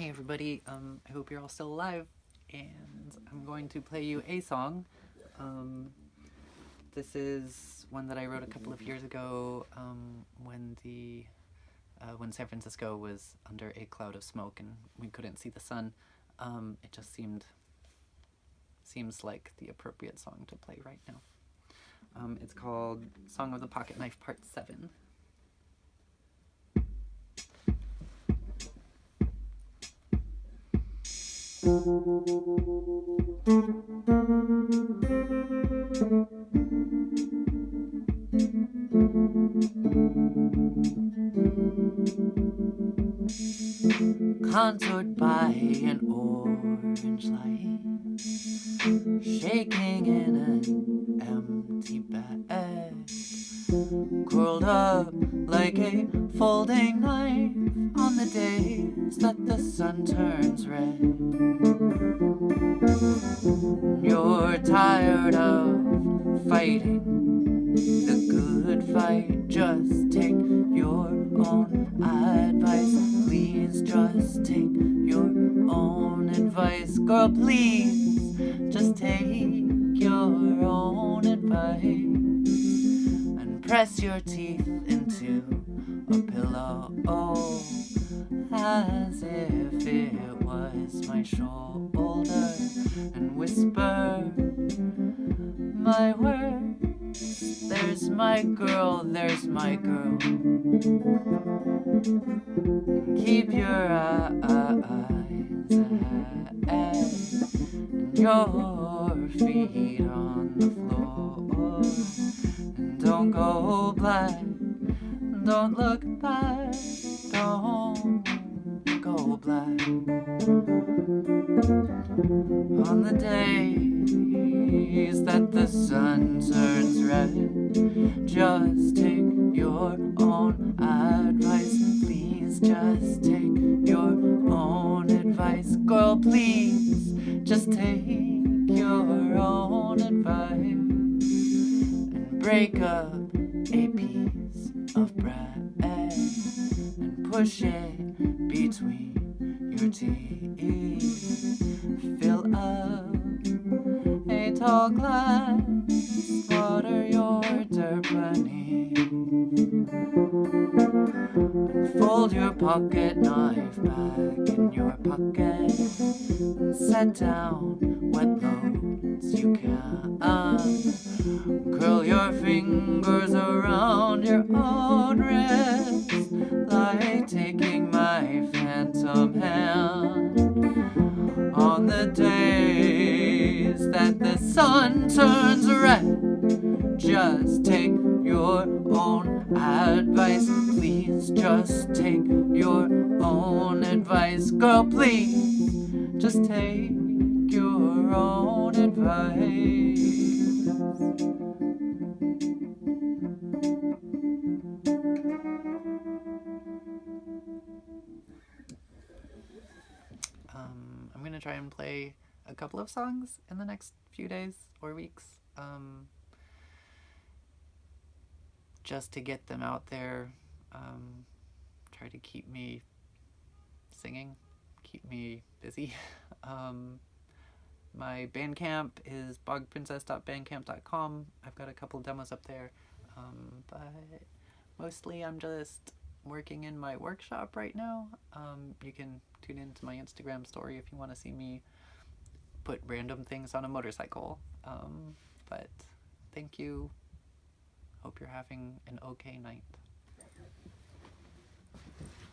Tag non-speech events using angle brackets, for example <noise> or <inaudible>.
Hey everybody, um, I hope you're all still alive, and I'm going to play you a song. Um, this is one that I wrote a couple of years ago um, when the uh, when San Francisco was under a cloud of smoke and we couldn't see the sun. Um, it just seemed seems like the appropriate song to play right now. Um, it's called Song of the Pocket Knife Part 7. Contoured by an orange light Shaking in an empty bed Curled up like a folding knife On the days that the sun turns red. You're tired of fighting. The good fight Just take your own advice. Please just take your own advice. Girl, please just take your own advice And press your teeth into a pillow. Oh As if it was my shoulder And whisper my words. There's my girl, there's my girl. Keep your eyes ahead and your feet on the floor. And don't go blind, don't look back, don't go black. On the days that the sun turns red, just take your own advice. Please just take your own advice. Girl, please just take your own advice. And break up a piece of bread and push it between your teeth. Fill up a tall glass, water your dirt. Fold your pocket knife back in your pocket and set down what loads you can. Curl your fingers On the days that the sun turns red, just take your own advice. Please just take your own advice. Girl, please just take your own advice. Try and play a couple of songs in the next few days or weeks. Um, just to get them out there, um, try to keep me singing, keep me busy. <laughs> um, my Bandcamp is bogprincess.bandcamp.com. I've got a couple demos up there, um, but mostly I'm just working in my workshop right now. Um, you can tune into my Instagram story if you want to see me put random things on a motorcycle. Um, but thank you. Hope you're having an okay night.